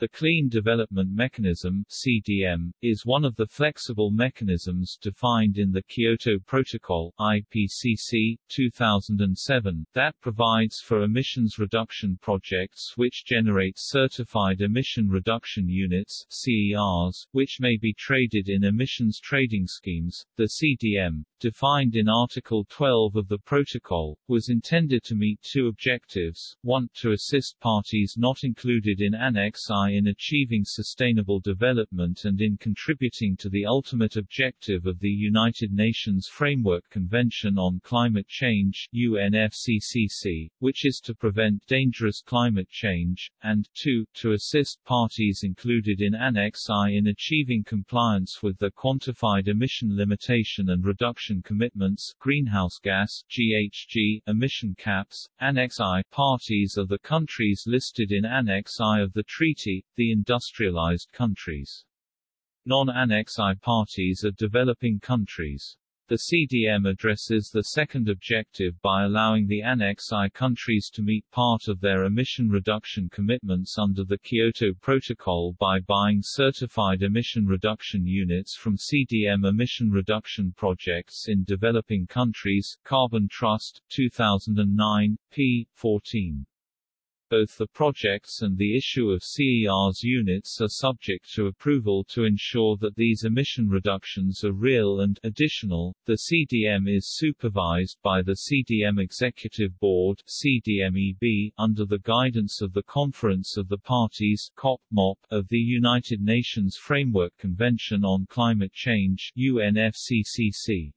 The Clean Development Mechanism (CDM) is one of the flexible mechanisms defined in the Kyoto Protocol (IPCC) 2007 that provides for emissions reduction projects which generate certified emission reduction units (CERs), which may be traded in emissions trading schemes. The CDM, defined in Article 12 of the protocol, was intended to meet two objectives: one, to assist parties not included in Annex I in achieving sustainable development and in contributing to the ultimate objective of the United Nations Framework Convention on Climate Change UNFCCC, which is to prevent dangerous climate change, and 2. to assist parties included in Annex I in achieving compliance with the quantified emission limitation and reduction commitments greenhouse gas GHG emission caps. Annex I parties are the countries listed in Annex I of the treaty the industrialized countries. Non-Annex I parties are developing countries. The CDM addresses the second objective by allowing the Annex I countries to meet part of their emission reduction commitments under the Kyoto Protocol by buying certified emission reduction units from CDM emission reduction projects in developing countries Carbon Trust, 2009, p. 14. Both the projects and the issue of CERs units are subject to approval to ensure that these emission reductions are real and additional. The CDM is supervised by the CDM Executive Board CDMEB under the guidance of the Conference of the Parties COP -MOP, of the United Nations Framework Convention on Climate Change UNFCCC.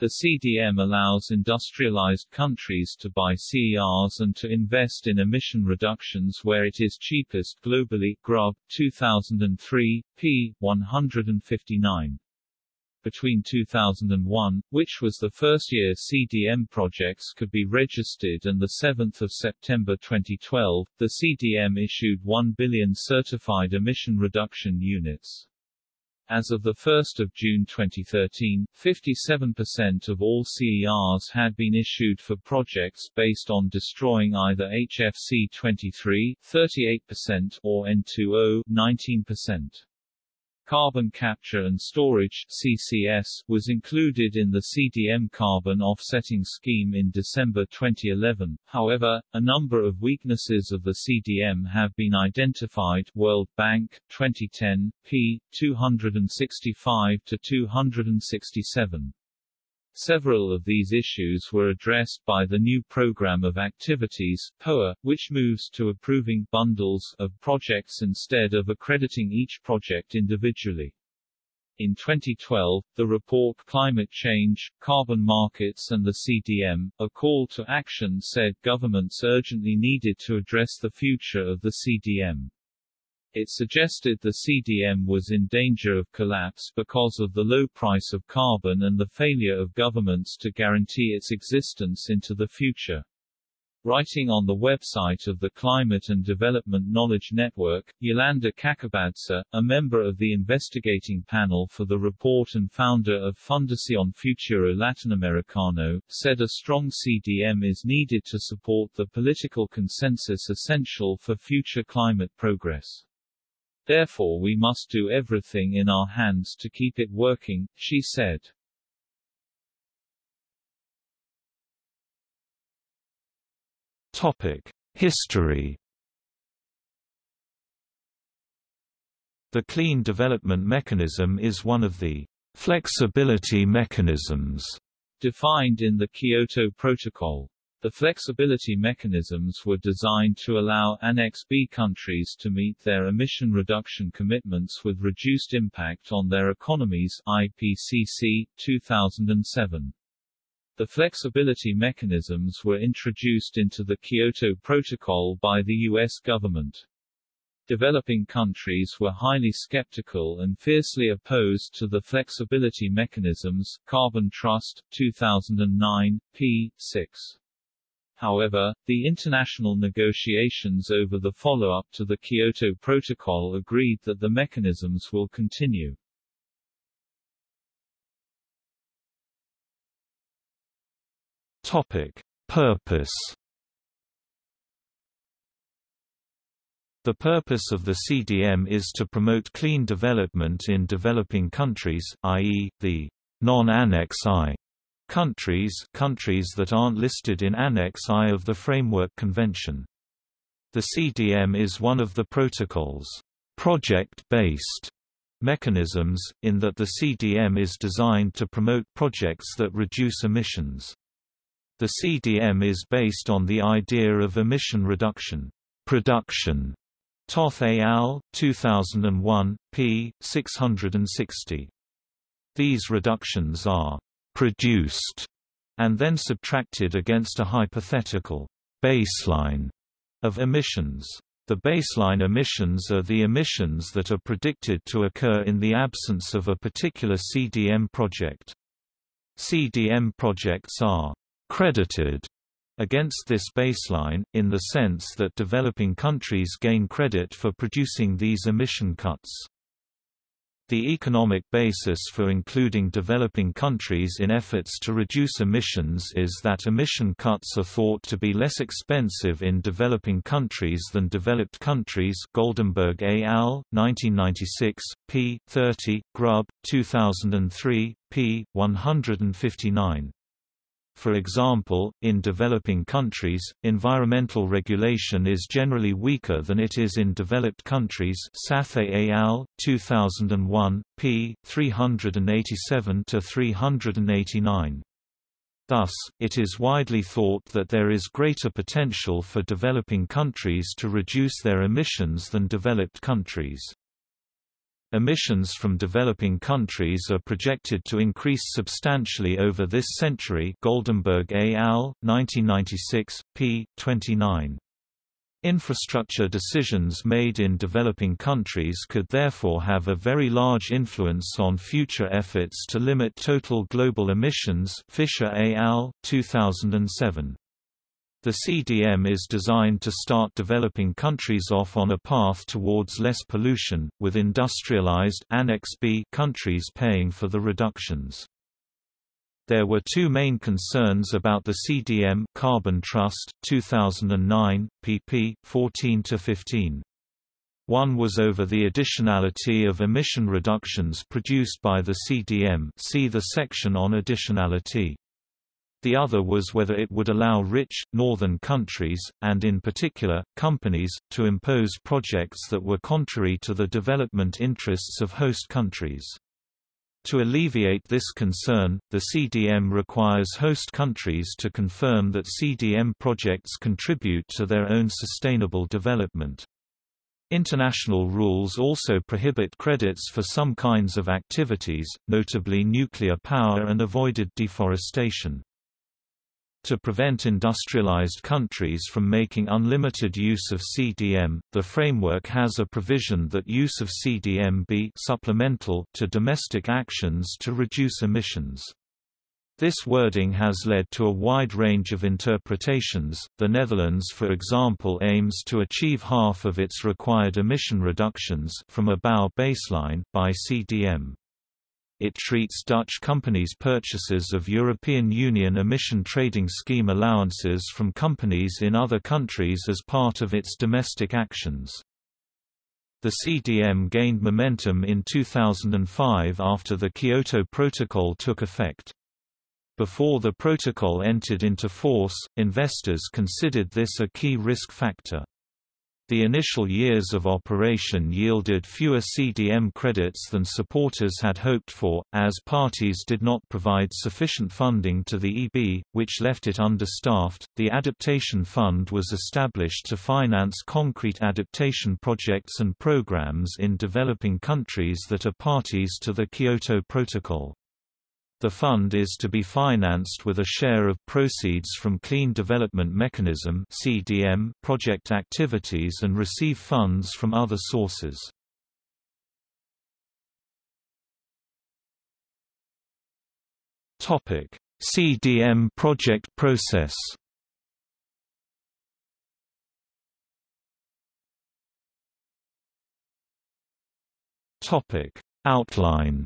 The CDM allows industrialized countries to buy CERs and to invest in emission reductions where it is cheapest globally Grubb, 2003, p. 159 between 2001, which was the first year CDM projects could be registered and 7 September 2012, the CDM issued 1 billion certified emission reduction units. As of 1 June 2013, 57% of all CERs had been issued for projects based on destroying either HFC 23 38% or N2O 19%. Carbon capture and storage CCS was included in the CDM carbon offsetting scheme in December 2011. However, a number of weaknesses of the CDM have been identified. World Bank 2010 p 265 to 267. Several of these issues were addressed by the new Program of Activities POA, which moves to approving bundles of projects instead of accrediting each project individually. In 2012, the report Climate Change, Carbon Markets and the CDM, a call to action said governments urgently needed to address the future of the CDM. It suggested the CDM was in danger of collapse because of the low price of carbon and the failure of governments to guarantee its existence into the future. Writing on the website of the Climate and Development Knowledge Network, Yolanda Kakabadse, a member of the investigating panel for the report and founder of Fundación Futuro Latinoamericano, said a strong CDM is needed to support the political consensus essential for future climate progress. Therefore we must do everything in our hands to keep it working, she said. Topic: History. The Clean Development Mechanism is one of the flexibility mechanisms defined in the Kyoto Protocol. The flexibility mechanisms were designed to allow Annex B countries to meet their emission reduction commitments with reduced impact on their economies IPCC 2007. The flexibility mechanisms were introduced into the Kyoto Protocol by the U.S. government. Developing countries were highly skeptical and fiercely opposed to the flexibility mechanisms Carbon Trust, 2009, p. 6. However, the international negotiations over the follow-up to the Kyoto Protocol agreed that the mechanisms will continue. Topic. Purpose The purpose of the CDM is to promote clean development in developing countries, i.e., the non-Annex I countries countries that aren't listed in Annex I of the Framework Convention. The CDM is one of the protocol's project-based mechanisms, in that the CDM is designed to promote projects that reduce emissions. The CDM is based on the idea of emission reduction production Toth et al., 2001, p. 660. These reductions are «produced» and then subtracted against a hypothetical «baseline» of emissions. The baseline emissions are the emissions that are predicted to occur in the absence of a particular CDM project. CDM projects are «credited» against this baseline, in the sense that developing countries gain credit for producing these emission cuts. The economic basis for including developing countries in efforts to reduce emissions is that emission cuts are thought to be less expensive in developing countries than developed countries Goldemberg et al., 1996, p. 30, Grubb, 2003, p. 159. For example, in developing countries, environmental regulation is generally weaker than it is in developed countries Sathaye al., 2001, p. 387–389. Thus, it is widely thought that there is greater potential for developing countries to reduce their emissions than developed countries. Emissions from developing countries are projected to increase substantially over this century Goldemberg al., 1996, p. 29. Infrastructure decisions made in developing countries could therefore have a very large influence on future efforts to limit total global emissions Fisher al., 2007. The CDM is designed to start developing countries off on a path towards less pollution, with industrialized Annex B countries paying for the reductions. There were two main concerns about the CDM Carbon Trust 2009 pp 14 to 15. One was over the additionality of emission reductions produced by the CDM see the section on additionality. The other was whether it would allow rich, northern countries, and in particular, companies, to impose projects that were contrary to the development interests of host countries. To alleviate this concern, the CDM requires host countries to confirm that CDM projects contribute to their own sustainable development. International rules also prohibit credits for some kinds of activities, notably nuclear power and avoided deforestation. To prevent industrialized countries from making unlimited use of CDM, the framework has a provision that use of CDM be supplemental to domestic actions to reduce emissions. This wording has led to a wide range of interpretations. The Netherlands, for example, aims to achieve half of its required emission reductions from a BAU baseline by CDM. It treats Dutch companies' purchases of European Union emission trading scheme allowances from companies in other countries as part of its domestic actions. The CDM gained momentum in 2005 after the Kyoto Protocol took effect. Before the protocol entered into force, investors considered this a key risk factor. The initial years of operation yielded fewer CDM credits than supporters had hoped for, as parties did not provide sufficient funding to the EB, which left it understaffed. The Adaptation Fund was established to finance concrete adaptation projects and programs in developing countries that are parties to the Kyoto Protocol. The fund is to be financed with a share of proceeds from Clean Development Mechanism (CDM) project activities and receive funds from other sources. Topic: CDM project process. Topic: Outline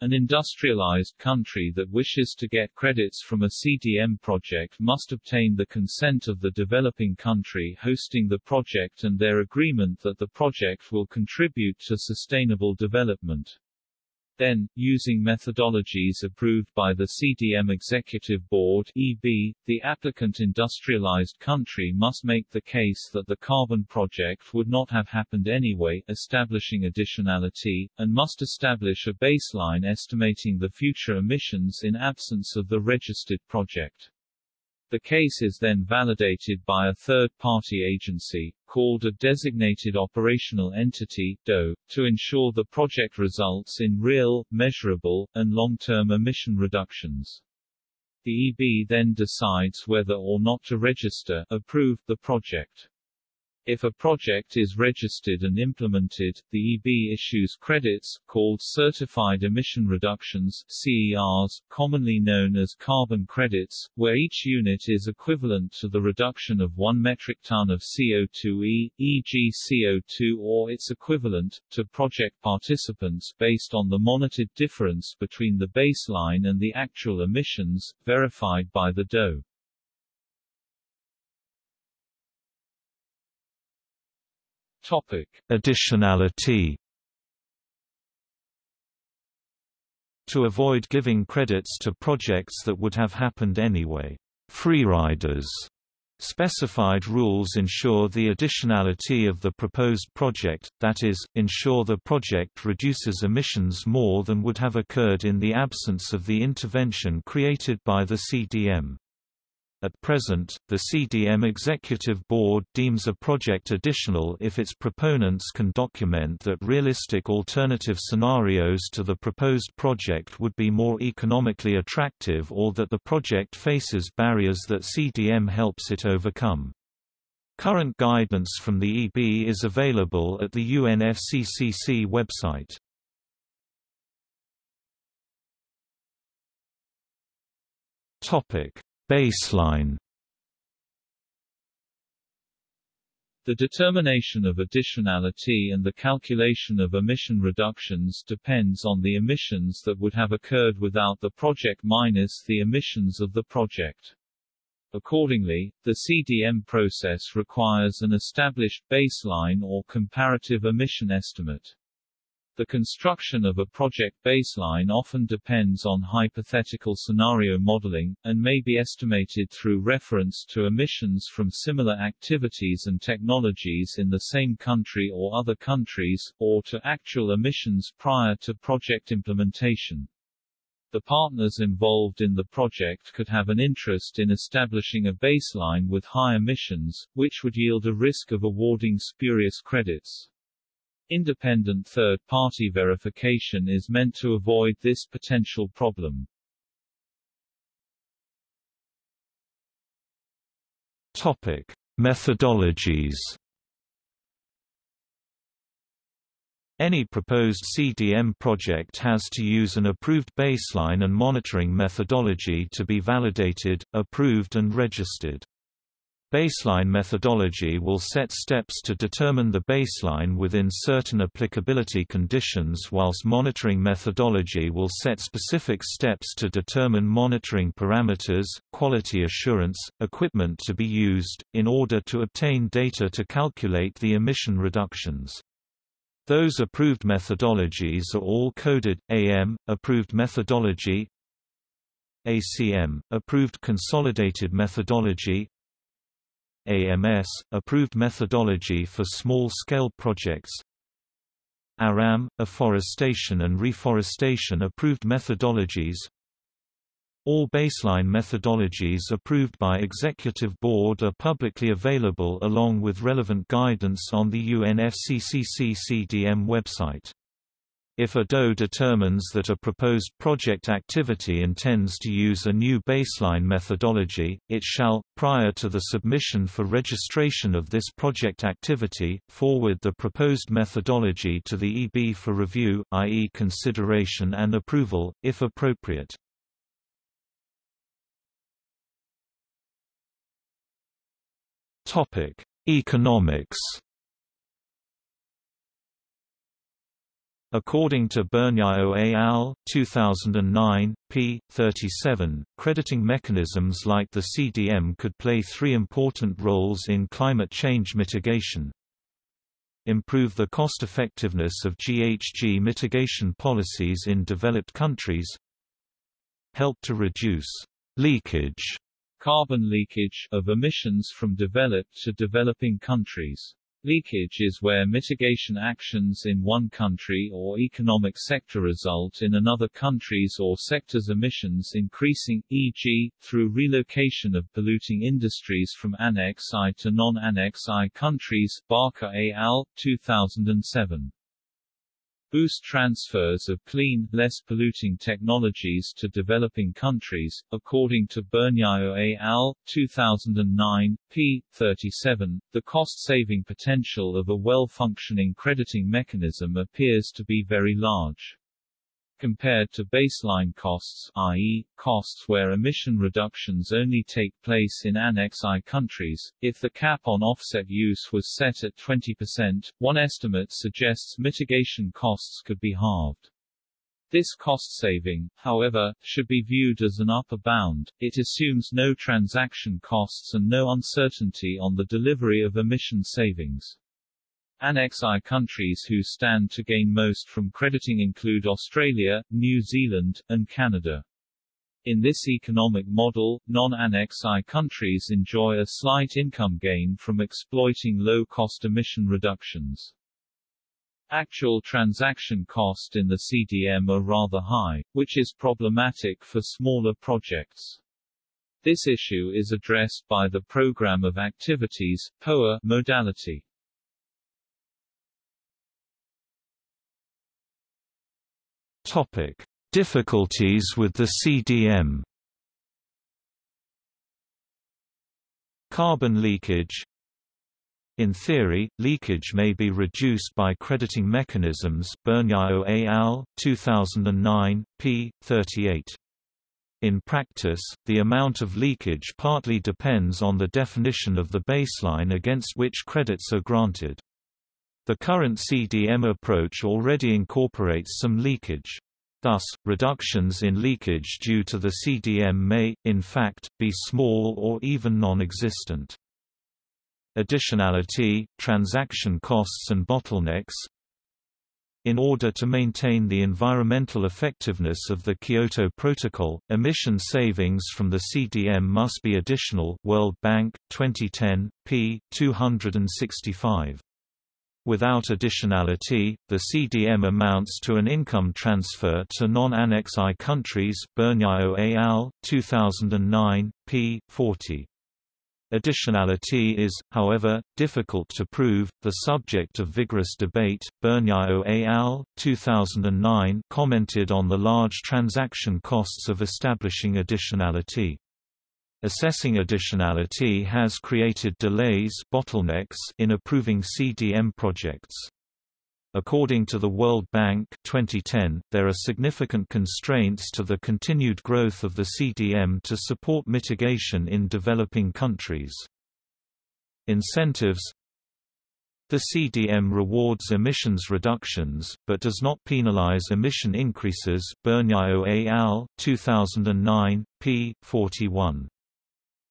An industrialized country that wishes to get credits from a CDM project must obtain the consent of the developing country hosting the project and their agreement that the project will contribute to sustainable development. Then, using methodologies approved by the CDM Executive Board EB, the applicant industrialized country must make the case that the carbon project would not have happened anyway, establishing additionality, and must establish a baseline estimating the future emissions in absence of the registered project. The case is then validated by a third-party agency, called a Designated Operational Entity DO, to ensure the project results in real, measurable, and long-term emission reductions. The EB then decides whether or not to register approve the project. If a project is registered and implemented, the EB issues credits, called Certified Emission Reductions CERs, commonly known as carbon credits, where each unit is equivalent to the reduction of 1 metric ton of CO2e, e.g. CO2 or its equivalent, to project participants based on the monitored difference between the baseline and the actual emissions, verified by the DOE. Topic: Additionality. To avoid giving credits to projects that would have happened anyway, freeriders Specified rules ensure the additionality of the proposed project, that is, ensure the project reduces emissions more than would have occurred in the absence of the intervention created by the CDM. At present, the CDM Executive Board deems a project additional if its proponents can document that realistic alternative scenarios to the proposed project would be more economically attractive or that the project faces barriers that CDM helps it overcome. Current guidance from the EB is available at the UNFCCC website. Topic Baseline The determination of additionality and the calculation of emission reductions depends on the emissions that would have occurred without the project minus the emissions of the project. Accordingly, the CDM process requires an established baseline or comparative emission estimate. The construction of a project baseline often depends on hypothetical scenario modeling, and may be estimated through reference to emissions from similar activities and technologies in the same country or other countries, or to actual emissions prior to project implementation. The partners involved in the project could have an interest in establishing a baseline with high emissions, which would yield a risk of awarding spurious credits. Independent third-party verification is meant to avoid this potential problem. Topic: Methodologies. Any proposed CDM project has to use an approved baseline and monitoring methodology to be validated, approved and registered. Baseline methodology will set steps to determine the baseline within certain applicability conditions whilst monitoring methodology will set specific steps to determine monitoring parameters, quality assurance, equipment to be used, in order to obtain data to calculate the emission reductions. Those approved methodologies are all coded, AM, approved methodology, ACM, approved consolidated methodology, AMS, approved methodology for small-scale projects ARAM, afforestation and reforestation approved methodologies All baseline methodologies approved by Executive Board are publicly available along with relevant guidance on the UNFCCC CDM website. If a DOE determines that a proposed project activity intends to use a new baseline methodology, it shall, prior to the submission for registration of this project activity, forward the proposed methodology to the EB for review, i.e. consideration and approval, if appropriate. Economics According to Burniaux et al., 2009, p. 37, crediting mechanisms like the CDM could play three important roles in climate change mitigation. Improve the cost-effectiveness of GHG mitigation policies in developed countries. Help to reduce leakage carbon leakage of emissions from developed to developing countries. Leakage is where mitigation actions in one country or economic sector result in another country's or sector's emissions increasing, e.g., through relocation of polluting industries from Annex I to non-Annex I countries Barker al., 2007 boost transfers of clean, less polluting technologies to developing countries. According to Burniaux et al., 2009, p. 37, the cost-saving potential of a well-functioning crediting mechanism appears to be very large compared to baseline costs i.e., costs where emission reductions only take place in Annex I countries. If the cap on offset use was set at 20%, one estimate suggests mitigation costs could be halved. This cost saving, however, should be viewed as an upper bound, it assumes no transaction costs and no uncertainty on the delivery of emission savings. Annex I countries who stand to gain most from crediting include Australia, New Zealand, and Canada. In this economic model, non-Annex I countries enjoy a slight income gain from exploiting low-cost emission reductions. Actual transaction cost in the CDM are rather high, which is problematic for smaller projects. This issue is addressed by the Program of Activities POA modality. Topic: Difficulties with the CDM. Carbon leakage in theory, leakage may be reduced by crediting mechanisms Burniaux et al., 2009, p. 38. In practice, the amount of leakage partly depends on the definition of the baseline against which credits are granted. The current CDM approach already incorporates some leakage. Thus, reductions in leakage due to the CDM may, in fact, be small or even non-existent. Additionality, transaction costs and bottlenecks In order to maintain the environmental effectiveness of the Kyoto Protocol, emission savings from the CDM must be additional World Bank, 2010, p. 265. Without additionality, the CDM amounts to an income transfer to non-Annex I countries Burniaux et al., 2009, p. 40. Additionality is, however, difficult to prove, the subject of vigorous debate. Burniaux et al., 2009 commented on the large transaction costs of establishing additionality. Assessing additionality has created delays bottlenecks in approving CDM projects. According to the World Bank 2010, there are significant constraints to the continued growth of the CDM to support mitigation in developing countries. Incentives The CDM rewards emissions reductions, but does not penalize emission increases Burniaux et al., 2009, p. 41.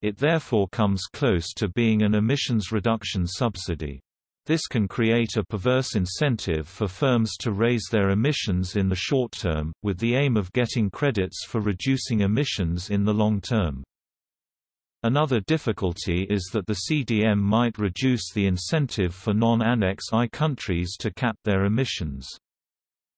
It therefore comes close to being an emissions reduction subsidy. This can create a perverse incentive for firms to raise their emissions in the short term, with the aim of getting credits for reducing emissions in the long term. Another difficulty is that the CDM might reduce the incentive for non-Annex I countries to cap their emissions.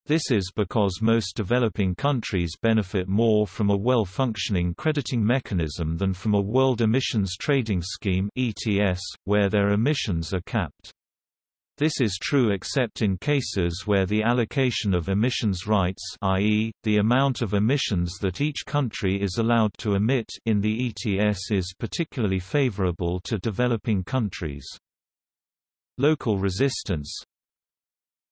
This is because most developing countries benefit more from a well-functioning crediting mechanism than from a World Emissions Trading Scheme (ETS), where their emissions are capped. This is true except in cases where the allocation of emissions rights i.e., the amount of emissions that each country is allowed to emit in the ETS is particularly favorable to developing countries. Local resistance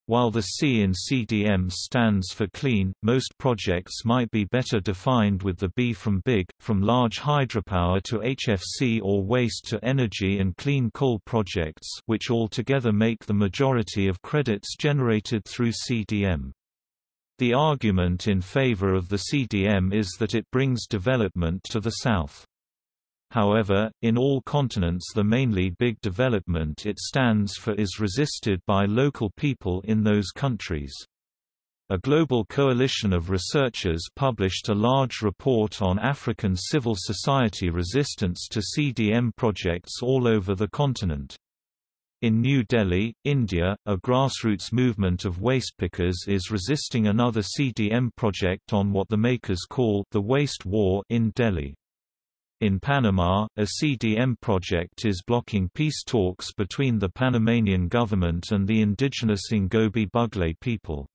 while the C in CDM stands for clean, most projects might be better defined with the B from big, from large hydropower to HFC or waste to energy and clean coal projects which altogether make the majority of credits generated through CDM. The argument in favor of the CDM is that it brings development to the South. However, in all continents the mainly big development it stands for is resisted by local people in those countries. A global coalition of researchers published a large report on African civil society resistance to CDM projects all over the continent. In New Delhi, India, a grassroots movement of waste pickers is resisting another CDM project on what the makers call the waste war in Delhi. In Panama, a CDM project is blocking peace talks between the Panamanian government and the indigenous Ngobe Bugle people.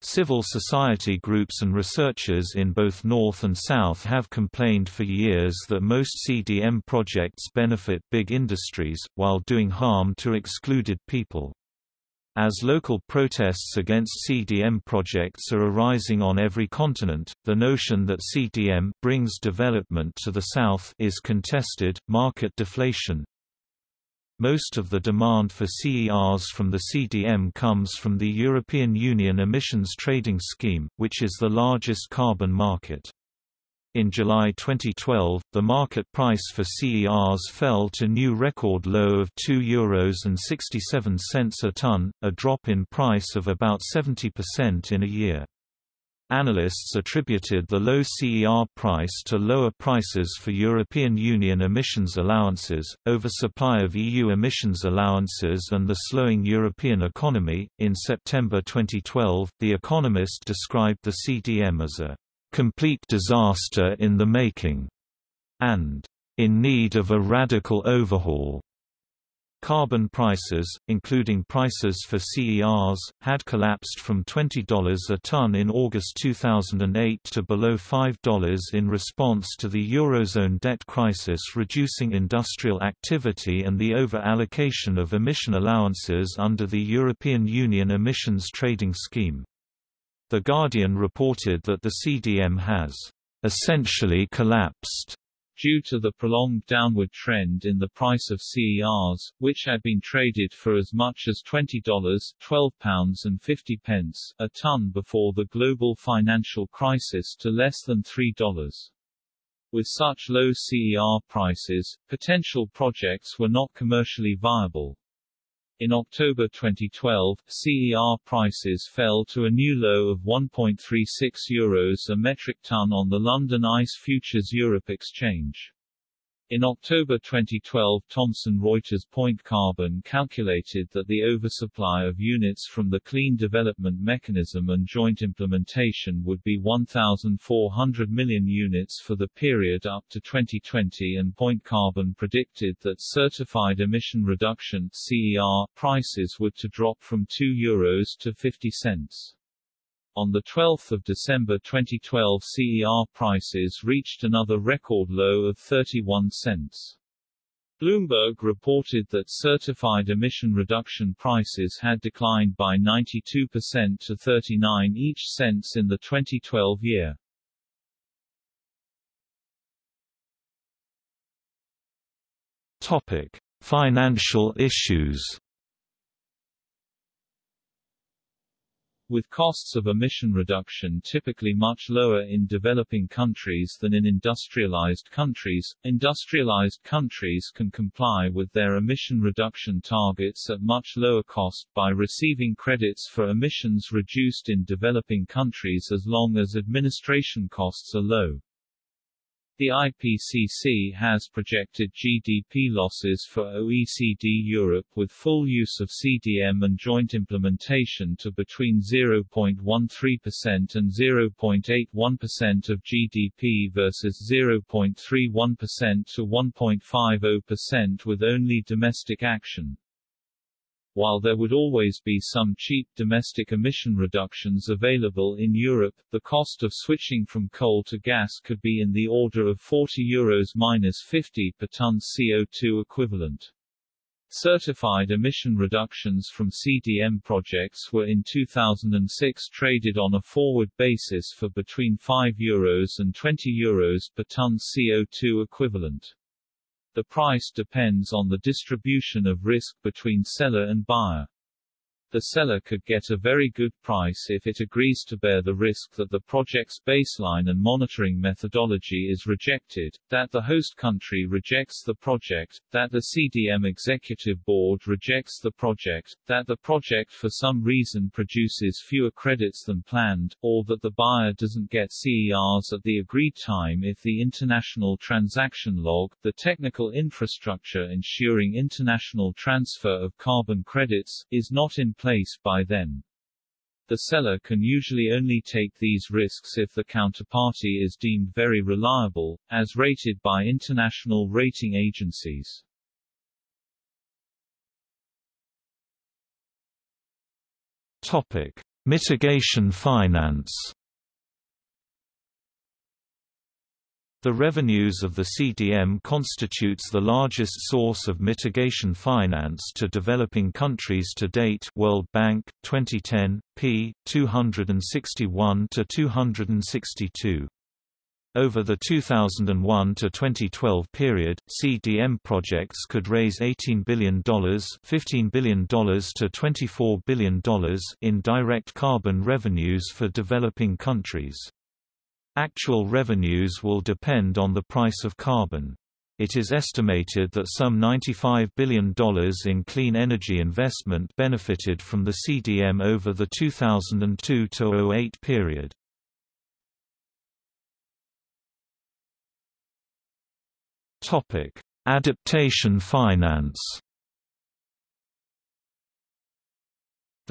Civil society groups and researchers in both North and South have complained for years that most CDM projects benefit big industries, while doing harm to excluded people. As local protests against CDM projects are arising on every continent, the notion that CDM brings development to the South is contested. Market deflation Most of the demand for CERs from the CDM comes from the European Union Emissions Trading Scheme, which is the largest carbon market. In July 2012, the market price for CERs fell to new record low of €2.67 a tonne, a drop in price of about 70% in a year. Analysts attributed the low CER price to lower prices for European Union emissions allowances, oversupply of EU emissions allowances, and the slowing European economy. In September 2012, The Economist described the CDM as a complete disaster in the making, and in need of a radical overhaul. Carbon prices, including prices for CERs, had collapsed from $20 a ton in August 2008 to below $5 in response to the Eurozone debt crisis reducing industrial activity and the over-allocation of emission allowances under the European Union Emissions Trading Scheme. The Guardian reported that the CDM has essentially collapsed due to the prolonged downward trend in the price of CERs, which had been traded for as much as $20 £12.50 a ton before the global financial crisis to less than $3. With such low CER prices, potential projects were not commercially viable. In October 2012, CER prices fell to a new low of 1.36 euros a metric ton on the London ICE Futures Europe exchange. In October 2012 Thomson Reuters Point Carbon calculated that the oversupply of units from the Clean Development Mechanism and joint implementation would be 1,400 million units for the period up to 2020 and Point Carbon predicted that certified emission reduction CER prices would to drop from 2 euros to 50 cents. On 12 December 2012 CER prices reached another record low of 31 cents. Bloomberg reported that certified emission reduction prices had declined by 92% to 39 each cents in the 2012 year. Topic: Financial issues. With costs of emission reduction typically much lower in developing countries than in industrialized countries, industrialized countries can comply with their emission reduction targets at much lower cost by receiving credits for emissions reduced in developing countries as long as administration costs are low. The IPCC has projected GDP losses for OECD Europe with full use of CDM and joint implementation to between 0.13% and 0.81% of GDP versus 0.31% to 1.50% with only domestic action. While there would always be some cheap domestic emission reductions available in Europe, the cost of switching from coal to gas could be in the order of 40 euros minus 50 per ton CO2 equivalent. Certified emission reductions from CDM projects were in 2006 traded on a forward basis for between 5 euros and 20 euros per ton CO2 equivalent. The price depends on the distribution of risk between seller and buyer. The seller could get a very good price if it agrees to bear the risk that the project's baseline and monitoring methodology is rejected, that the host country rejects the project, that the CDM executive board rejects the project, that the project for some reason produces fewer credits than planned, or that the buyer doesn't get CERs at the agreed time if the international transaction log, the technical infrastructure ensuring international transfer of carbon credits, is not in place by then. The seller can usually only take these risks if the counterparty is deemed very reliable, as rated by international rating agencies. Topic: Mitigation finance. The revenues of the CDM constitutes the largest source of mitigation finance to developing countries to date World Bank, 2010, p. 261 to 262. Over the 2001 to 2012 period, CDM projects could raise $18 billion, $15 billion to $24 billion in direct carbon revenues for developing countries. Actual revenues will depend on the price of carbon. It is estimated that some $95 billion in clean energy investment benefited from the CDM over the 2002–08 period. Adaptation finance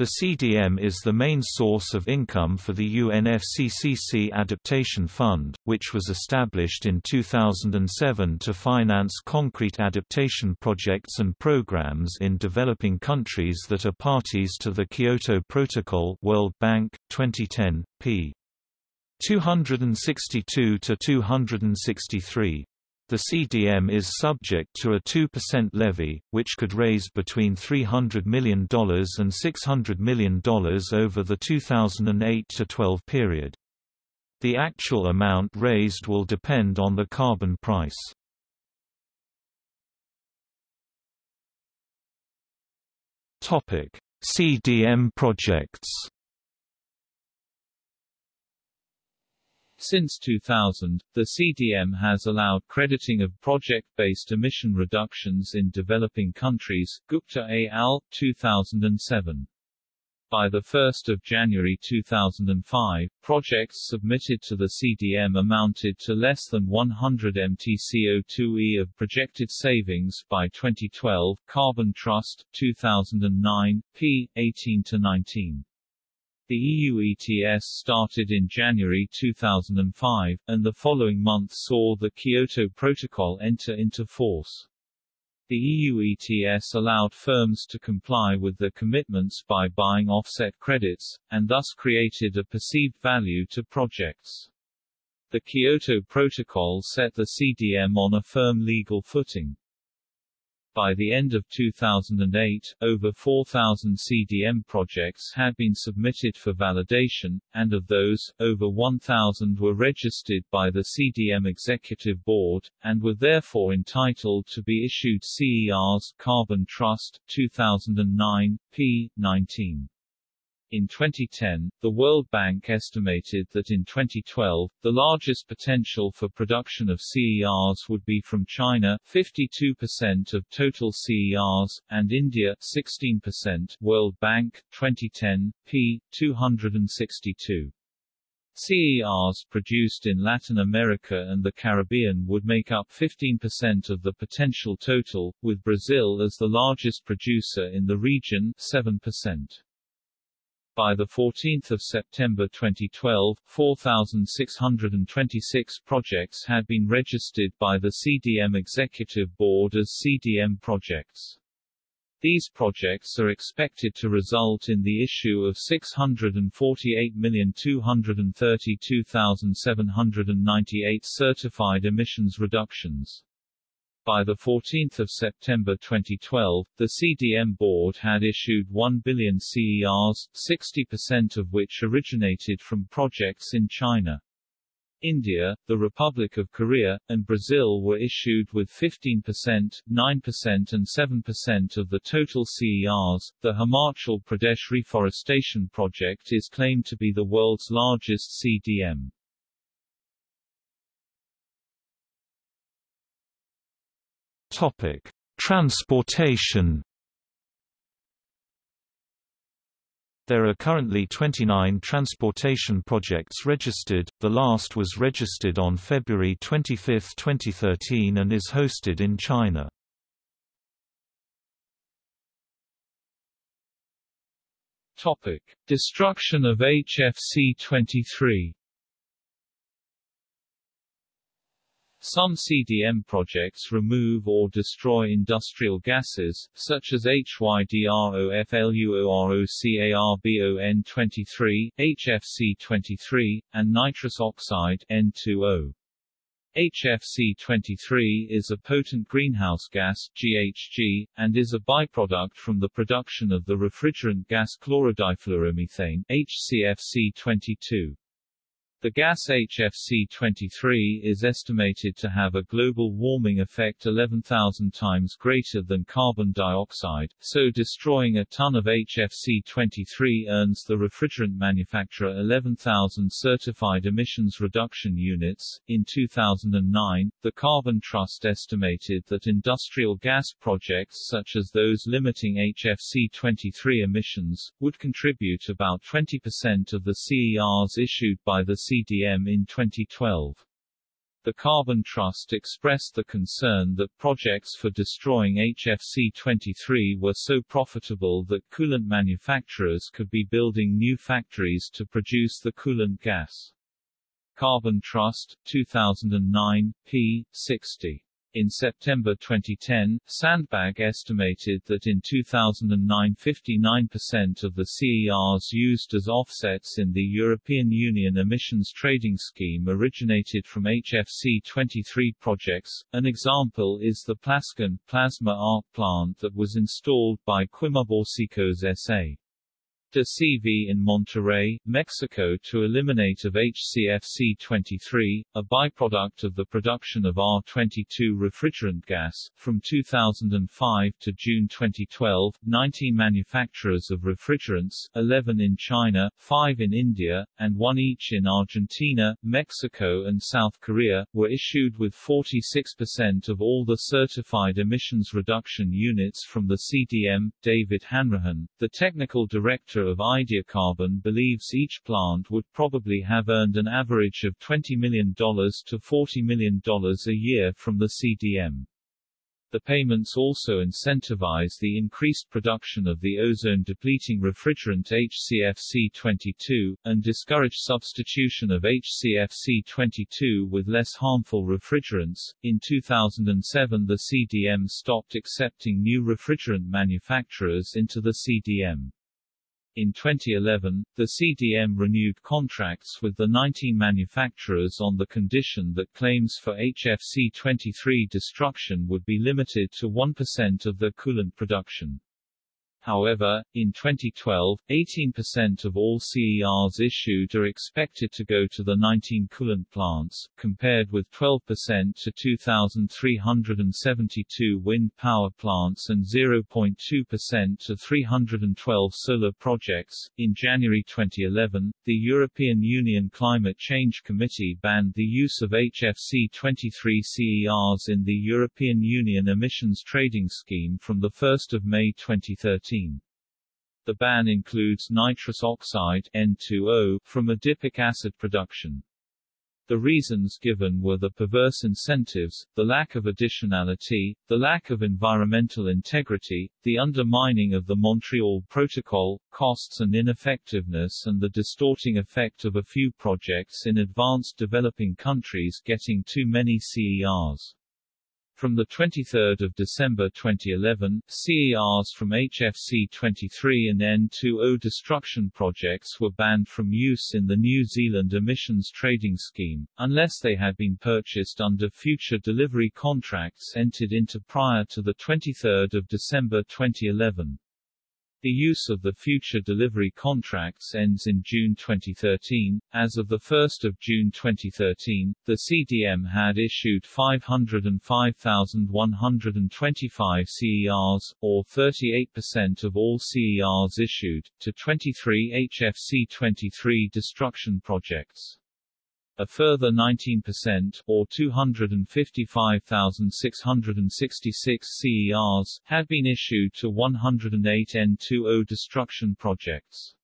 The CDM is the main source of income for the UNFCCC Adaptation Fund, which was established in 2007 to finance concrete adaptation projects and programs in developing countries that are parties to the Kyoto Protocol World Bank, 2010, p. 262 to 263. The CDM is subject to a 2% levy, which could raise between $300 million and $600 million over the 2008–12 period. The actual amount raised will depend on the carbon price. CDM projects Since 2000, the CDM has allowed crediting of project-based emission reductions in developing countries Gupta et al., 2007. By 1 January 2005, projects submitted to the CDM amounted to less than 100 MTCO2e of projected savings by 2012 Carbon Trust, 2009, p. 18–19. The EU ETS started in January 2005, and the following month saw the Kyoto Protocol enter into force. The EU ETS allowed firms to comply with their commitments by buying offset credits, and thus created a perceived value to projects. The Kyoto Protocol set the CDM on a firm legal footing. By the end of 2008, over 4,000 CDM projects had been submitted for validation, and of those, over 1,000 were registered by the CDM Executive Board, and were therefore entitled to be issued CERs Carbon Trust, 2009, p. 19. In 2010, the World Bank estimated that in 2012, the largest potential for production of CERs would be from China 52% of total CERs, and India 16% World Bank, 2010, p. 262. CERs produced in Latin America and the Caribbean would make up 15% of the potential total, with Brazil as the largest producer in the region 7%. By 14 September 2012, 4,626 projects had been registered by the CDM Executive Board as CDM projects. These projects are expected to result in the issue of 648,232,798 certified emissions reductions. By 14 September 2012, the CDM board had issued 1 billion CERs, 60% of which originated from projects in China. India, the Republic of Korea, and Brazil were issued with 15%, 9% and 7% of the total CERs. The Himachal Pradesh Reforestation Project is claimed to be the world's largest CDM. Topic: Transportation There are currently 29 transportation projects registered, the last was registered on February 25, 2013 and is hosted in China. Topic. Destruction of HFC-23 Some CDM projects remove or destroy industrial gases, such as HYDROFLUOROCARBON23, HFC23, and nitrous oxide N2O. HFC-23 is a potent greenhouse gas GHG, and is a byproduct from the production of the refrigerant gas chlorodifluoromethane HCFC-22. The gas HFC-23 is estimated to have a global warming effect 11,000 times greater than carbon dioxide, so destroying a ton of HFC-23 earns the refrigerant manufacturer 11,000 certified emissions reduction units. In 2009, the Carbon Trust estimated that industrial gas projects such as those limiting HFC-23 emissions, would contribute about 20% of the CERs issued by the CDM in 2012. The Carbon Trust expressed the concern that projects for destroying HFC-23 were so profitable that coolant manufacturers could be building new factories to produce the coolant gas. Carbon Trust, 2009, p. 60. In September 2010, Sandbag estimated that in 2009 59% of the CERs used as offsets in the European Union emissions trading scheme originated from HFC-23 projects. An example is the Plascon plasma arc plant that was installed by Quimobásicos S.A de CV in Monterrey, Mexico to eliminate of HCFC-23, a byproduct of the production of R-22 refrigerant gas. From 2005 to June 2012, 19 manufacturers of refrigerants, 11 in China, 5 in India, and 1 each in Argentina, Mexico and South Korea, were issued with 46% of all the certified emissions reduction units from the CDM. David Hanrahan, the technical director of Ideacarbon believes each plant would probably have earned an average of $20 million to $40 million a year from the CDM. The payments also incentivize the increased production of the ozone-depleting refrigerant HCFC-22, and discourage substitution of HCFC-22 with less harmful refrigerants. In 2007 the CDM stopped accepting new refrigerant manufacturers into the CDM. In 2011, the CDM renewed contracts with the 19 manufacturers on the condition that claims for HFC-23 destruction would be limited to 1% of their coolant production. However, in 2012, 18% of all CERs issued are expected to go to the 19 coolant plants, compared with 12% to 2,372 wind power plants and 0.2% to 312 solar projects. In January 2011, the European Union Climate Change Committee banned the use of HFC 23 CERs in the European Union Emissions Trading Scheme from 1 May 2013. The ban includes nitrous oxide N2O from adipic acid production. The reasons given were the perverse incentives, the lack of additionality, the lack of environmental integrity, the undermining of the Montreal Protocol, costs and ineffectiveness and the distorting effect of a few projects in advanced developing countries getting too many CERs. From 23 December 2011, CERs from HFC-23 and N2O destruction projects were banned from use in the New Zealand emissions trading scheme, unless they had been purchased under future delivery contracts entered into prior to 23 December 2011. The use of the future delivery contracts ends in June 2013. As of 1 June 2013, the CDM had issued 505,125 CERs, or 38% of all CERs issued, to 23 HFC-23 destruction projects. A further 19%, or 255,666 CERs, had been issued to 108 N2O destruction projects.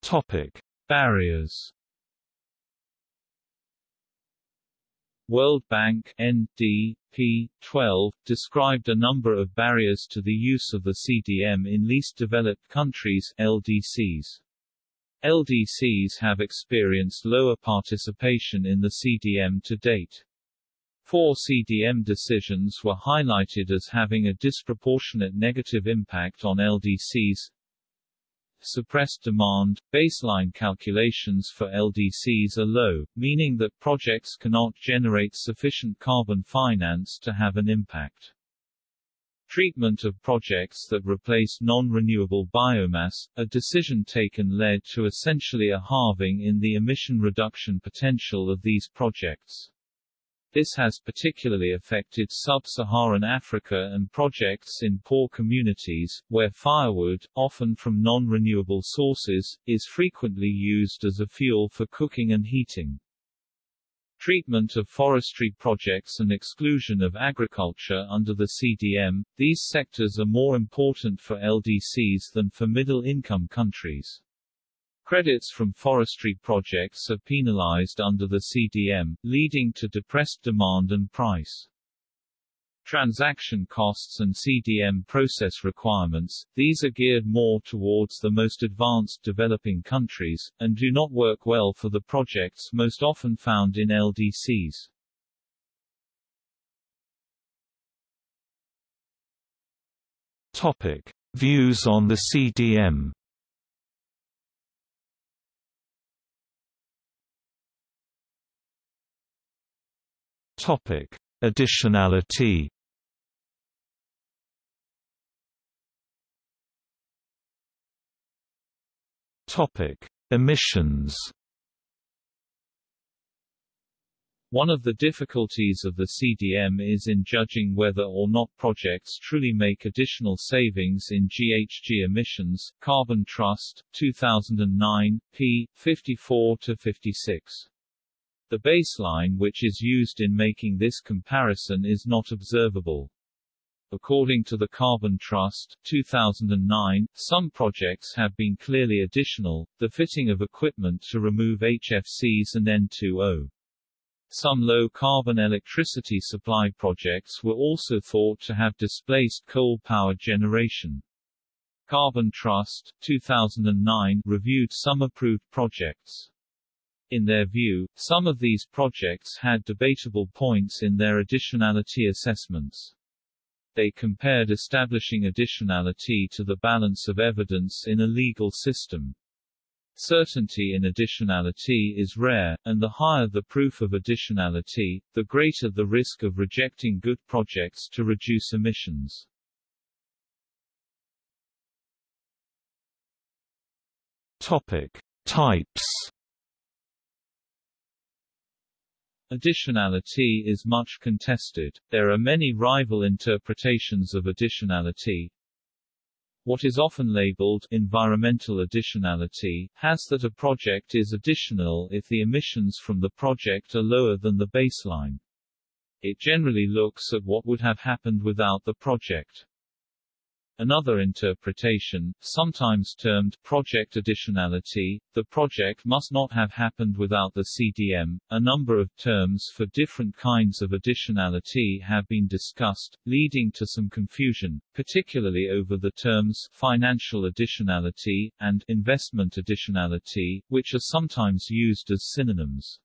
Topic: Barriers World Bank ND, 12, described a number of barriers to the use of the CDM in least developed countries LDCs. LDCs have experienced lower participation in the CDM to date. Four CDM decisions were highlighted as having a disproportionate negative impact on LDCs, suppressed demand, baseline calculations for LDCs are low, meaning that projects cannot generate sufficient carbon finance to have an impact. Treatment of projects that replace non-renewable biomass, a decision taken led to essentially a halving in the emission reduction potential of these projects. This has particularly affected sub-Saharan Africa and projects in poor communities, where firewood, often from non-renewable sources, is frequently used as a fuel for cooking and heating. Treatment of forestry projects and exclusion of agriculture under the CDM, these sectors are more important for LDCs than for middle-income countries. Credits from forestry projects are penalized under the CDM, leading to depressed demand and price. Transaction costs and CDM process requirements, these are geared more towards the most advanced developing countries, and do not work well for the projects most often found in LDCs. Topic. Views on the CDM Topic: Additionality. Topic: Emissions. One of the difficulties of the CDM is in judging whether or not projects truly make additional savings in GHG emissions. Carbon Trust, 2009, p. 54-56. The baseline which is used in making this comparison is not observable. According to the Carbon Trust 2009, some projects have been clearly additional, the fitting of equipment to remove HFCs and N2O. Some low-carbon electricity supply projects were also thought to have displaced coal power generation. Carbon Trust 2009 reviewed some approved projects. In their view, some of these projects had debatable points in their additionality assessments. They compared establishing additionality to the balance of evidence in a legal system. Certainty in additionality is rare, and the higher the proof of additionality, the greater the risk of rejecting good projects to reduce emissions. Topic. Types Additionality is much contested. There are many rival interpretations of additionality. What is often labeled environmental additionality has that a project is additional if the emissions from the project are lower than the baseline. It generally looks at what would have happened without the project. Another interpretation, sometimes termed project additionality, the project must not have happened without the CDM. A number of terms for different kinds of additionality have been discussed, leading to some confusion, particularly over the terms financial additionality and investment additionality, which are sometimes used as synonyms.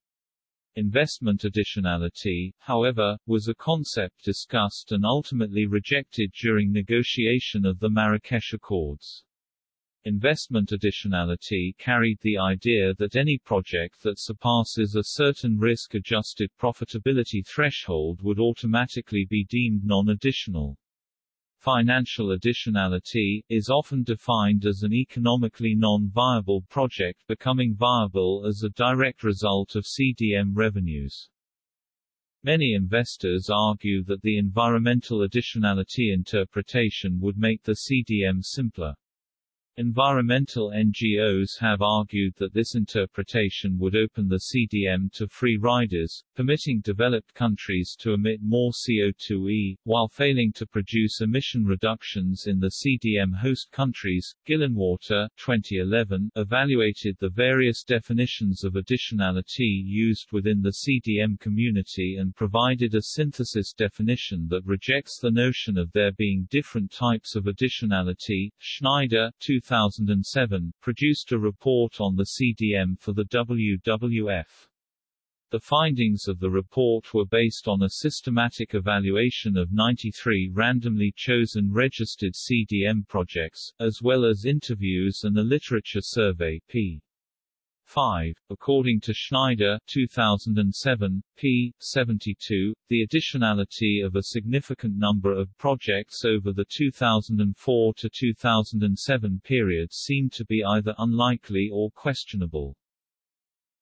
Investment additionality, however, was a concept discussed and ultimately rejected during negotiation of the Marrakesh Accords. Investment additionality carried the idea that any project that surpasses a certain risk-adjusted profitability threshold would automatically be deemed non-additional. Financial additionality, is often defined as an economically non-viable project becoming viable as a direct result of CDM revenues. Many investors argue that the environmental additionality interpretation would make the CDM simpler. Environmental NGOs have argued that this interpretation would open the CDM to free riders, permitting developed countries to emit more CO2e, while failing to produce emission reductions in the CDM host countries. Gillenwater 2011 evaluated the various definitions of additionality used within the CDM community and provided a synthesis definition that rejects the notion of there being different types of additionality. Schneider 2007, produced a report on the CDM for the WWF. The findings of the report were based on a systematic evaluation of 93 randomly chosen registered CDM projects, as well as interviews and a literature survey p. 5. According to Schneider 2007, p. 72, the additionality of a significant number of projects over the 2004 to 2007 period seemed to be either unlikely or questionable.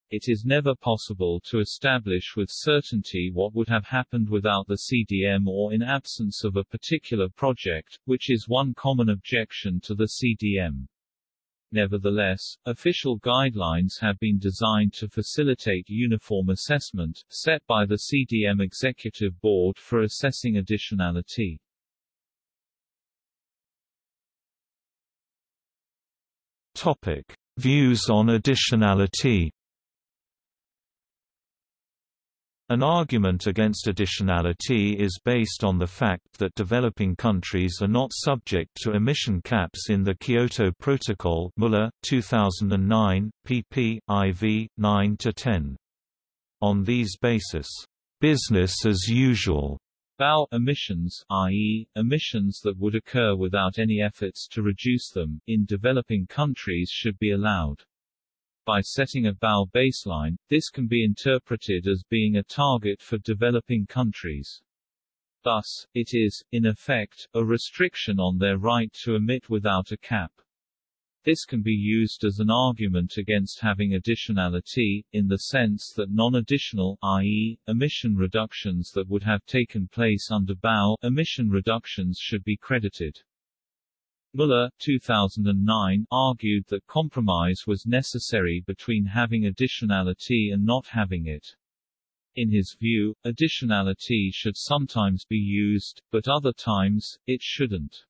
It is never possible to establish with certainty what would have happened without the CDM or in absence of a particular project, which is one common objection to the CDM. Nevertheless, official guidelines have been designed to facilitate uniform assessment, set by the CDM Executive Board for assessing additionality. Topic: Views on additionality. An argument against additionality is based on the fact that developing countries are not subject to emission caps in the Kyoto Protocol Muller, 2009, pp. IV, 9–10. On these basis, "...business as usual." BAU emissions i.e., emissions that would occur without any efforts to reduce them, in developing countries should be allowed. By setting a BAU baseline, this can be interpreted as being a target for developing countries. Thus, it is, in effect, a restriction on their right to emit without a cap. This can be used as an argument against having additionality, in the sense that non-additional i.e., emission reductions that would have taken place under BAU emission reductions should be credited. Muller 2009 argued that compromise was necessary between having additionality and not having it. In his view, additionality should sometimes be used, but other times, it shouldn't.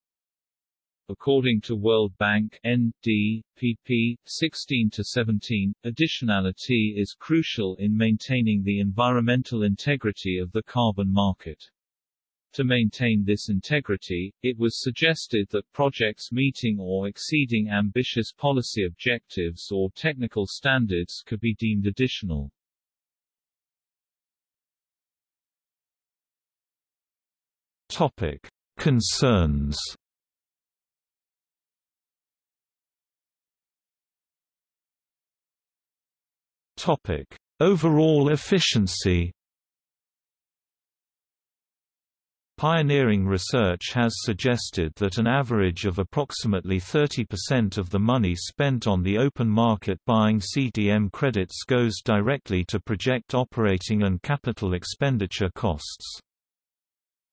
According to World Bank ND, pp. 16-17, additionality is crucial in maintaining the environmental integrity of the carbon market. To maintain this integrity, it was suggested that projects meeting or exceeding ambitious policy objectives or technical standards could be deemed additional. Topic: Concerns. Topic: Overall efficiency. Pioneering research has suggested that an average of approximately 30% of the money spent on the open market buying CDM credits goes directly to project operating and capital expenditure costs.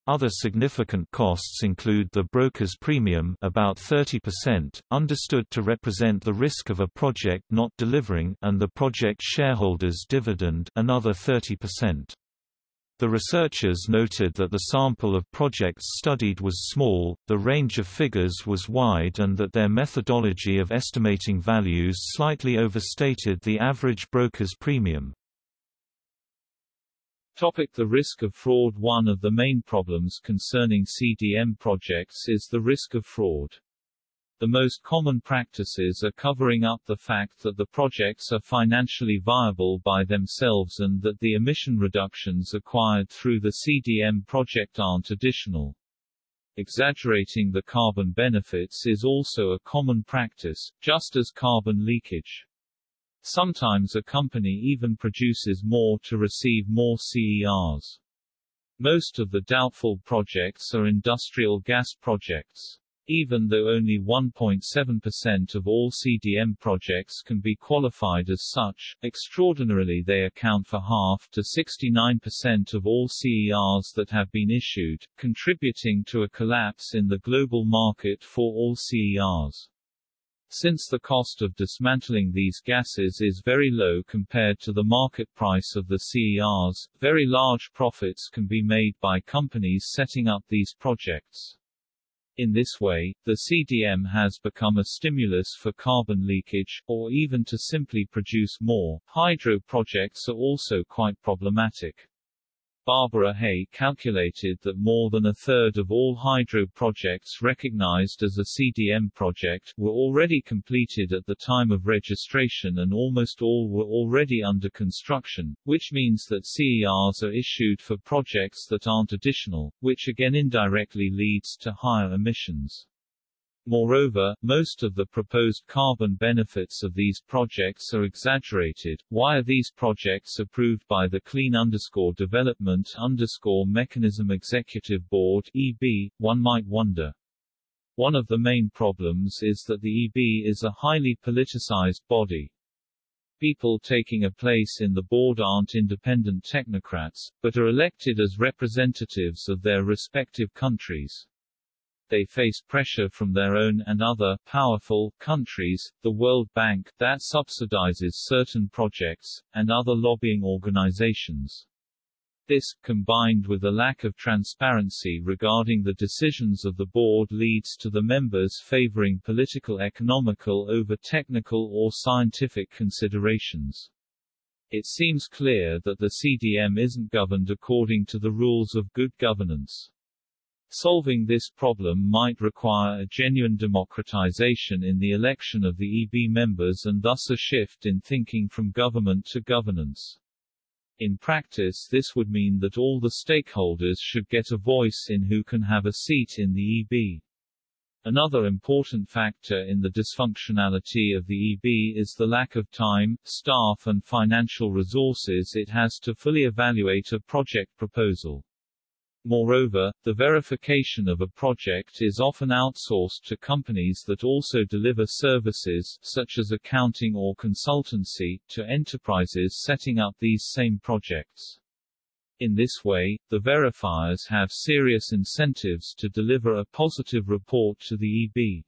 Other significant costs include the broker's premium about 30%, understood to represent the risk of a project not delivering and the project shareholders' dividend another 30%. The researchers noted that the sample of projects studied was small, the range of figures was wide and that their methodology of estimating values slightly overstated the average broker's premium. Topic the risk of fraud One of the main problems concerning CDM projects is the risk of fraud. The most common practices are covering up the fact that the projects are financially viable by themselves and that the emission reductions acquired through the CDM project aren't additional. Exaggerating the carbon benefits is also a common practice, just as carbon leakage. Sometimes a company even produces more to receive more CERs. Most of the doubtful projects are industrial gas projects. Even though only 1.7% of all CDM projects can be qualified as such, extraordinarily they account for half to 69% of all CERs that have been issued, contributing to a collapse in the global market for all CERs. Since the cost of dismantling these gases is very low compared to the market price of the CERs, very large profits can be made by companies setting up these projects. In this way, the CDM has become a stimulus for carbon leakage, or even to simply produce more. Hydro projects are also quite problematic. Barbara Haya calculated that more than a third of all hydro projects recognized as a CDM project were already completed at the time of registration and almost all were already under construction, which means that CERs are issued for projects that aren't additional, which again indirectly leads to higher emissions. Moreover, most of the proposed carbon benefits of these projects are exaggerated. Why are these projects approved by the Clean underscore Development underscore Mechanism Executive Board EB, one might wonder. One of the main problems is that the EB is a highly politicized body. People taking a place in the board aren't independent technocrats, but are elected as representatives of their respective countries they face pressure from their own and other powerful countries, the World Bank that subsidizes certain projects, and other lobbying organizations. This, combined with a lack of transparency regarding the decisions of the board leads to the members favoring political economical over technical or scientific considerations. It seems clear that the CDM isn't governed according to the rules of good governance. Solving this problem might require a genuine democratization in the election of the EB members and thus a shift in thinking from government to governance. In practice this would mean that all the stakeholders should get a voice in who can have a seat in the EB. Another important factor in the dysfunctionality of the EB is the lack of time, staff and financial resources it has to fully evaluate a project proposal. Moreover, the verification of a project is often outsourced to companies that also deliver services, such as accounting or consultancy, to enterprises setting up these same projects. In this way, the verifiers have serious incentives to deliver a positive report to the EB.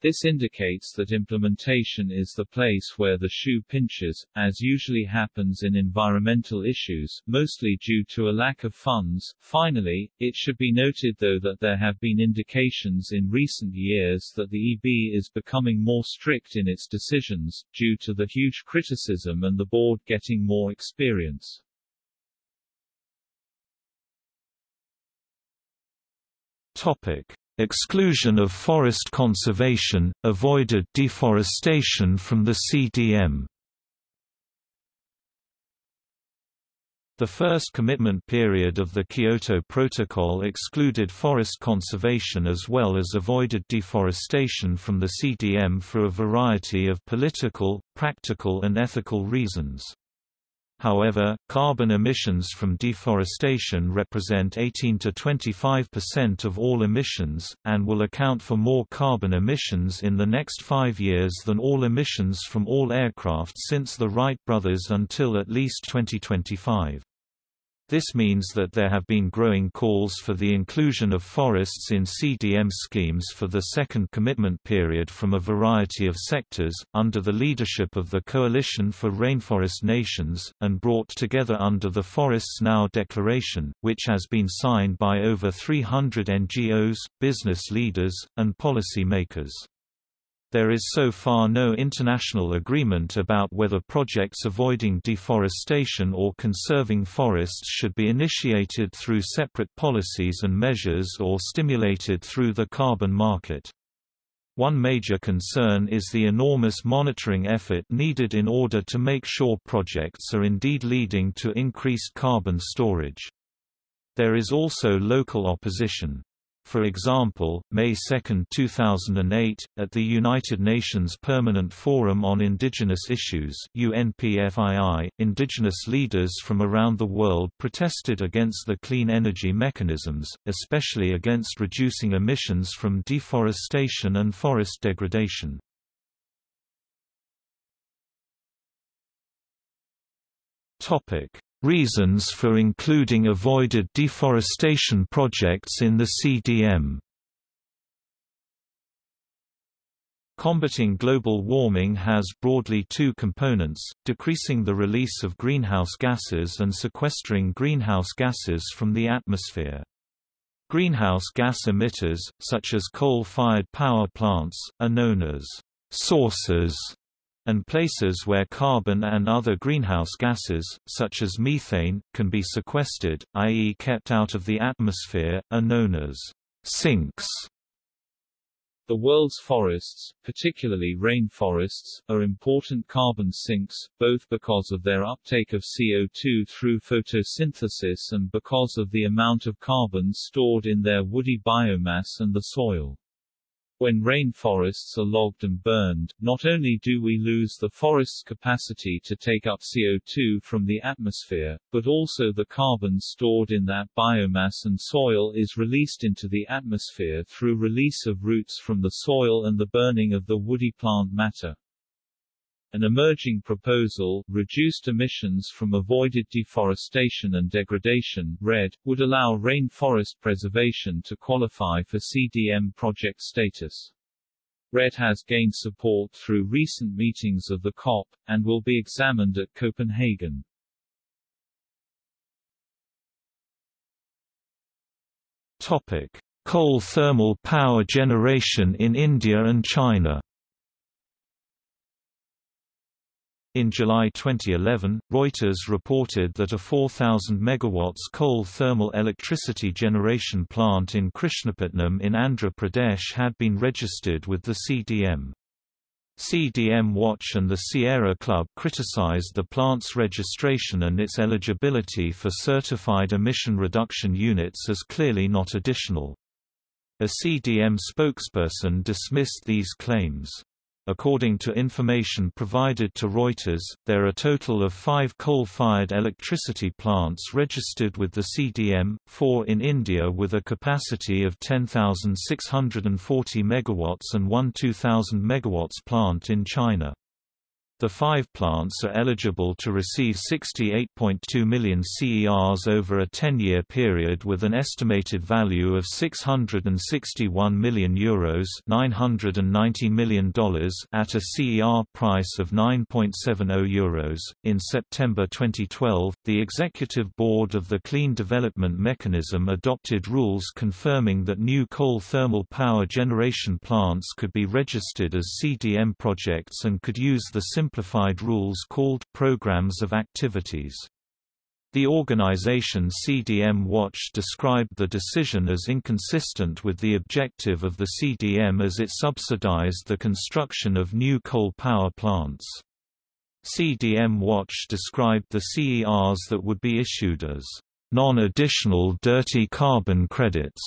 This indicates that implementation is the place where the shoe pinches, as usually happens in environmental issues, mostly due to a lack of funds. Finally, it should be noted though that there have been indications in recent years that the EB is becoming more strict in its decisions, due to the huge criticism and the board getting more experience. Topic. Exclusion of forest conservation, avoided deforestation from the CDM The first commitment period of the Kyoto Protocol excluded forest conservation as well as avoided deforestation from the CDM for a variety of political, practical and ethical reasons. However, carbon emissions from deforestation represent 18 to 25% of all emissions, and will account for more carbon emissions in the next five years than all emissions from all aircraft since the Wright brothers until at least 2025. This means that there have been growing calls for the inclusion of forests in CDM schemes for the second commitment period from a variety of sectors, under the leadership of the Coalition for Rainforest Nations, and brought together under the Forests Now Declaration, which has been signed by over 300 NGOs, business leaders, and policy makers. There is so far no international agreement about whether projects avoiding deforestation or conserving forests should be initiated through separate policies and measures or stimulated through the carbon market. One major concern is the enormous monitoring effort needed in order to make sure projects are indeed leading to increased carbon storage. There is also local opposition. For example, May 2, 2008, at the United Nations Permanent Forum on Indigenous Issues UNPFII, indigenous leaders from around the world protested against the clean energy mechanisms, especially against reducing emissions from deforestation and forest degradation. Reasons for including avoided deforestation projects in the CDM Combating global warming has broadly two components, decreasing the release of greenhouse gases and sequestering greenhouse gases from the atmosphere. Greenhouse gas emitters, such as coal-fired power plants, are known as sources and places where carbon and other greenhouse gases, such as methane, can be sequestered, i.e. kept out of the atmosphere, are known as sinks. The world's forests, particularly rainforests, are important carbon sinks, both because of their uptake of CO2 through photosynthesis and because of the amount of carbon stored in their woody biomass and the soil. When rainforests are logged and burned, not only do we lose the forest's capacity to take up CO2 from the atmosphere, but also the carbon stored in that biomass and soil is released into the atmosphere through release of roots from the soil and the burning of the woody plant matter. An emerging proposal, reduced emissions from avoided deforestation and degradation REDD, would allow rainforest preservation to qualify for CDM project status. REDD has gained support through recent meetings of the COP, and will be examined at Copenhagen. Topic. Coal thermal power generation in India and China In July 2011, Reuters reported that a 4,000 MW coal thermal electricity generation plant in Krishnapatnam in Andhra Pradesh had been registered with the CDM. CDM Watch and the Sierra Club criticized the plant's registration and its eligibility for certified emission reduction units as clearly not additional. A CDM spokesperson dismissed these claims. According to information provided to Reuters, there are a total of five coal-fired electricity plants registered with the CDM, four in India with a capacity of 10,640 MW and one 2,000 MW plant in China. The five plants are eligible to receive 68.2 million CERs over a 10-year period with an estimated value of 661 million euros $990 million at a CER price of 9.70 euros. In September 2012, the Executive Board of the Clean Development Mechanism adopted rules confirming that new coal thermal power generation plants could be registered as CDM projects and could use the simplified rules called Programs of Activities. The organization CDM Watch described the decision as inconsistent with the objective of the CDM as it subsidized the construction of new coal power plants. CDM Watch described the CERs that would be issued as non-additional dirty carbon credits.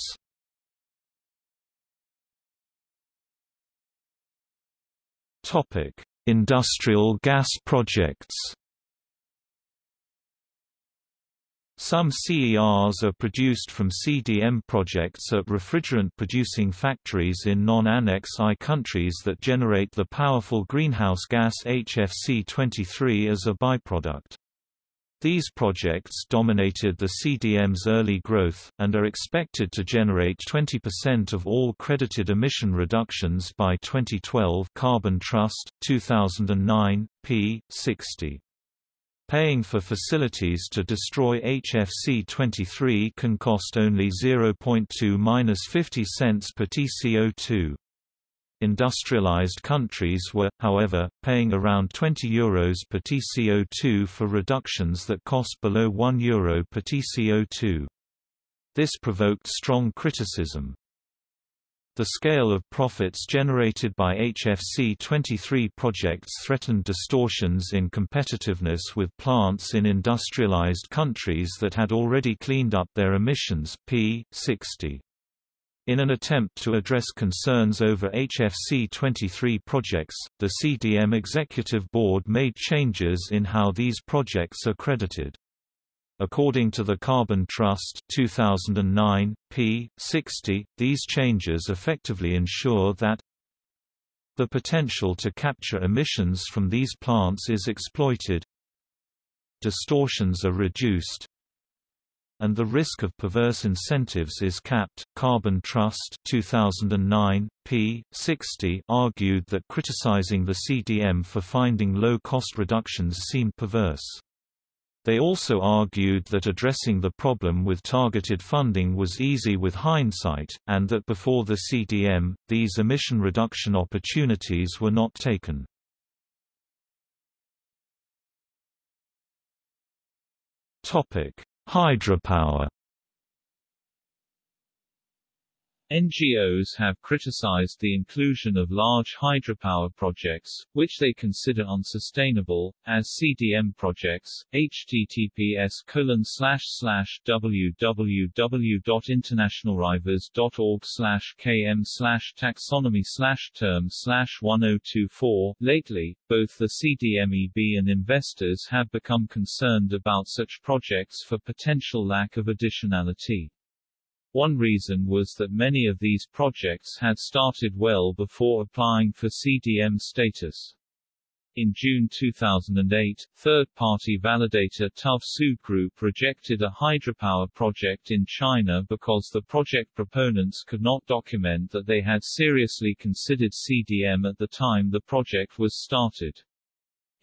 Topic: Industrial gas projects Some CERs are produced from CDM projects at refrigerant-producing factories in non-Annex I countries that generate the powerful greenhouse gas HFC-23 as a byproduct. These projects dominated the CDM's early growth, and are expected to generate 20% of all credited emission reductions by 2012 Carbon Trust, 2009, p. 60. Paying for facilities to destroy HFC-23 can cost only 0.2–50 cents per TCO2. Industrialized countries were, however, paying around €20 Euros per TCO2 for reductions that cost below €1 Euro per TCO2. This provoked strong criticism. The scale of profits generated by HFC-23 projects threatened distortions in competitiveness with plants in industrialized countries that had already cleaned up their emissions p. 60. In an attempt to address concerns over HFC 23 projects, the CDM Executive Board made changes in how these projects are credited. According to the Carbon Trust 2009, p. 60, these changes effectively ensure that the potential to capture emissions from these plants is exploited distortions are reduced and the risk of perverse incentives is capped. Carbon Trust 2009, p. 60 argued that criticizing the CDM for finding low cost reductions seemed perverse. They also argued that addressing the problem with targeted funding was easy with hindsight, and that before the CDM, these emission reduction opportunities were not taken. Topic: Hydropower NGOs have criticized the inclusion of large hydropower projects, which they consider unsustainable, as CDM projects. https www.internationalrivers.org km taxonomy term 1024 Lately, both the CDMEB and investors have become concerned about such projects for potential lack of additionality. One reason was that many of these projects had started well before applying for CDM status. In June 2008, third-party validator TÜV Group rejected a hydropower project in China because the project proponents could not document that they had seriously considered CDM at the time the project was started.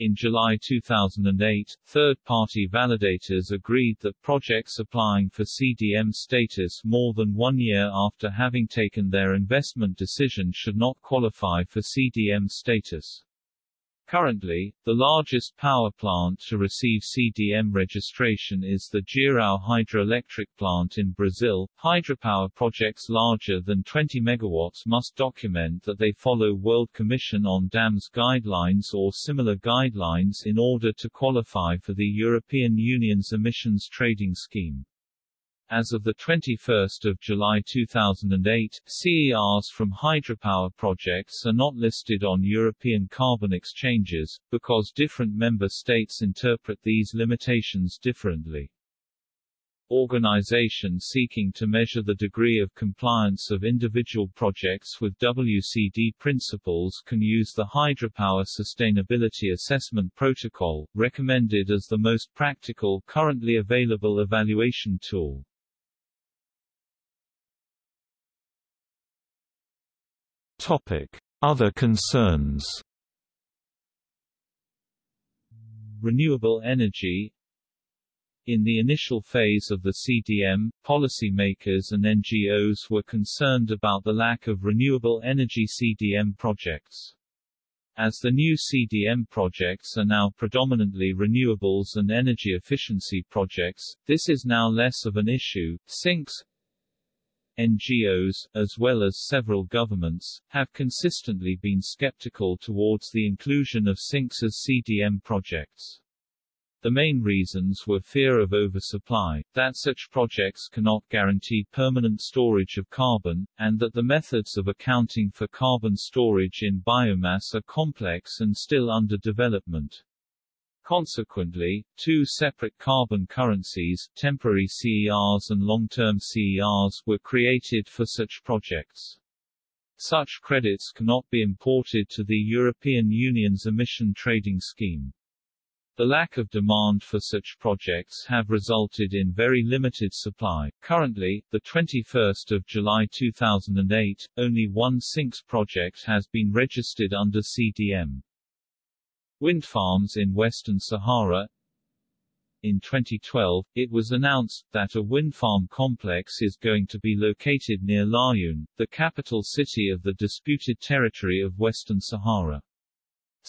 In July 2008, third-party validators agreed that projects applying for CDM status more than one year after having taken their investment decision should not qualify for CDM status. Currently, the largest power plant to receive CDM registration is the Jirau hydroelectric plant in Brazil. Hydropower projects larger than 20 MW must document that they follow World Commission on Dams guidelines or similar guidelines in order to qualify for the European Union's emissions trading scheme. As of 21 July 2008, CERs from hydropower projects are not listed on European carbon exchanges, because different member states interpret these limitations differently. Organizations seeking to measure the degree of compliance of individual projects with WCD principles can use the Hydropower Sustainability Assessment Protocol, recommended as the most practical currently available evaluation tool. Topic: Other concerns. Renewable energy in the initial phase of the CDM, policymakers and NGOs were concerned about the lack of renewable energy CDM projects. As the new CDM projects are now predominantly renewables and energy efficiency projects, this is now less of an issue. Sinks NGOs, as well as several governments, have consistently been skeptical towards the inclusion of sinks as CDM projects. The main reasons were fear of oversupply, that such projects cannot guarantee permanent storage of carbon, and that the methods of accounting for carbon storage in biomass are complex and still under development. Consequently, two separate carbon currencies, temporary CERs and long-term CERs, were created for such projects. Such credits cannot be imported to the European Union's emission trading scheme. The lack of demand for such projects have resulted in very limited supply. Currently, the 21st of July 2008, only one sinks project has been registered under CDM. Wind farms in Western Sahara In 2012, it was announced that a wind farm complex is going to be located near Laayoune, the capital city of the disputed territory of Western Sahara.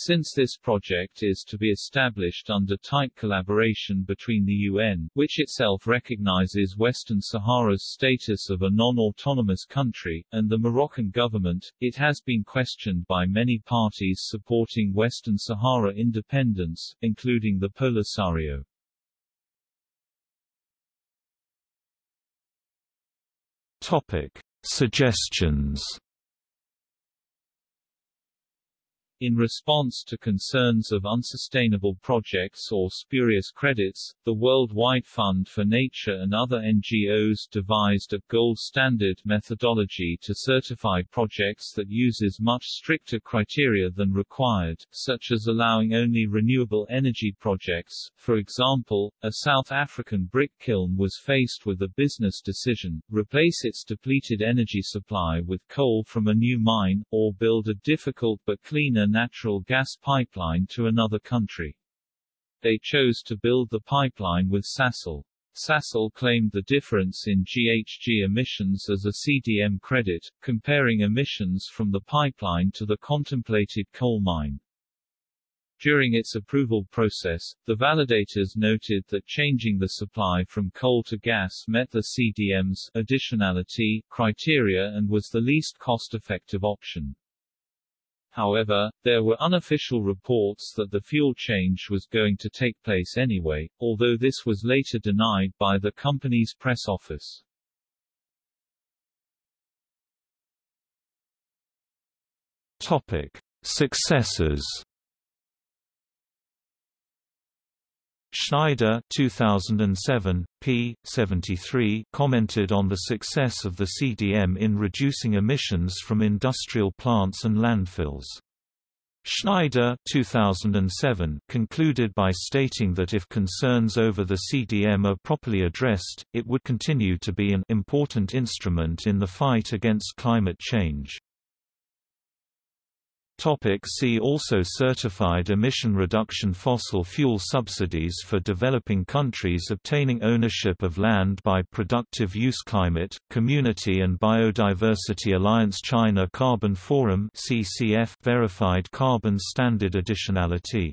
Since this project is to be established under tight collaboration between the UN, which itself recognizes Western Sahara's status of a non-autonomous country, and the Moroccan government, it has been questioned by many parties supporting Western Sahara independence, including the Polisario. Topic: Suggestions In response to concerns of unsustainable projects or spurious credits, the Worldwide Fund for Nature and other NGOs devised a gold standard methodology to certify projects that uses much stricter criteria than required, such as allowing only renewable energy projects. For example, a South African brick kiln was faced with a business decision, replace its depleted energy supply with coal from a new mine, or build a difficult but clean cleaner natural gas pipeline to another country. They chose to build the pipeline with Sasol. Sasol claimed the difference in GHG emissions as a CDM credit, comparing emissions from the pipeline to the contemplated coal mine. During its approval process, the validators noted that changing the supply from coal to gas met the CDM's additionality criteria and was the least cost-effective option. However, there were unofficial reports that the fuel change was going to take place anyway, although this was later denied by the company's press office. Topic: Successors Schneider 2007, p. 73 commented on the success of the CDM in reducing emissions from industrial plants and landfills. Schneider 2007 concluded by stating that if concerns over the CDM are properly addressed, it would continue to be an important instrument in the fight against climate change. Topic see also Certified emission reduction Fossil fuel subsidies for developing countries obtaining ownership of land by productive use Climate, Community and Biodiversity Alliance China Carbon Forum CCF Verified Carbon Standard Additionality